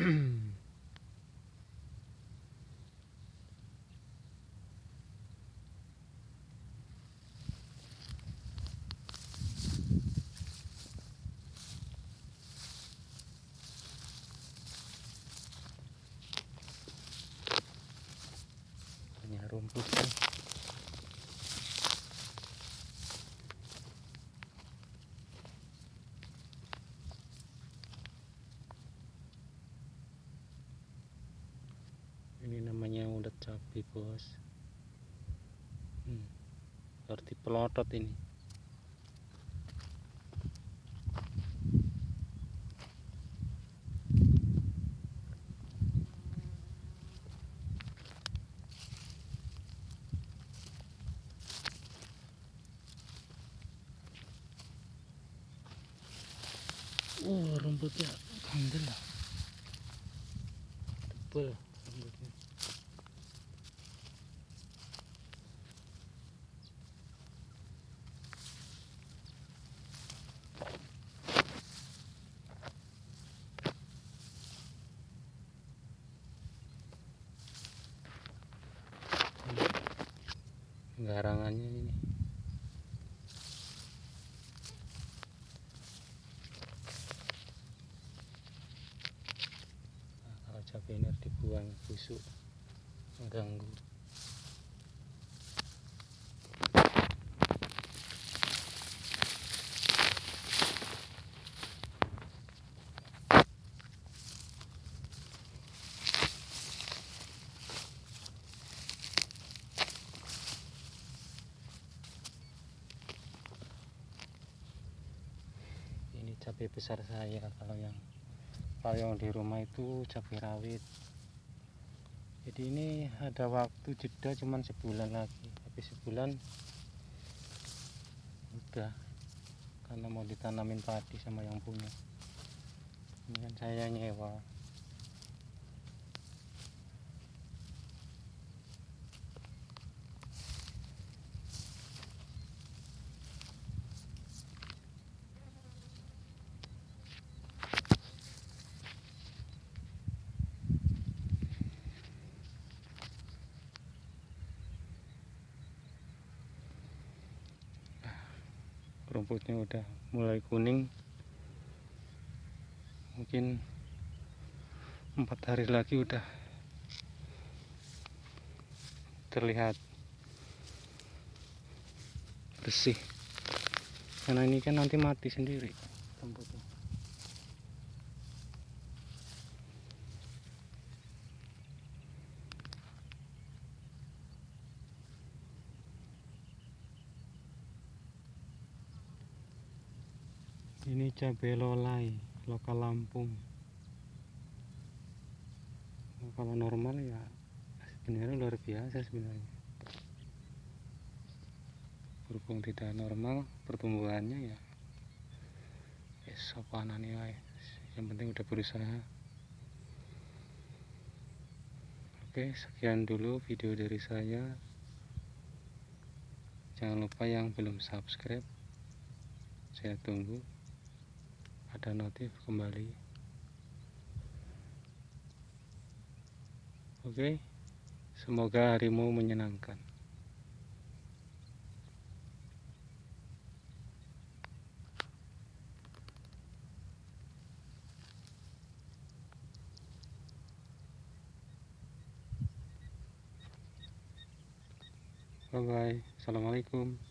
banyak rumput ini namanya ulat cabai bos hmm, pelotot ini Oh, rumputnya kandel lah. Tebel rumputnya. Garangannya ini. Nah, kalau ini dibuang busuk mengganggu cabai besar saya. Kalau yang kalau yang di rumah itu cabai rawit. Jadi ini ada waktu jeda cuman sebulan lagi. Habis sebulan udah. Karena mau ditanamin padi sama yang punya. Ini kan saya nyewa rumputnya udah mulai kuning. Mungkin empat hari lagi udah terlihat bersih. Karena ini kan nanti mati sendiri rumputnya ini cabai lolai lokal Lampung. Nah, kalau normal ya sebenarnya luar biasa sebenarnya. Berhubung tidak normal pertumbuhannya ya ya sopanane wae yang penting udah berusaha. Oke sekian dulu video dari saya. Jangan lupa yang belum subscribe. Saya tunggu ada notif kembali. Oke semoga harimu menyenangkan. Bye bye assalamualaikum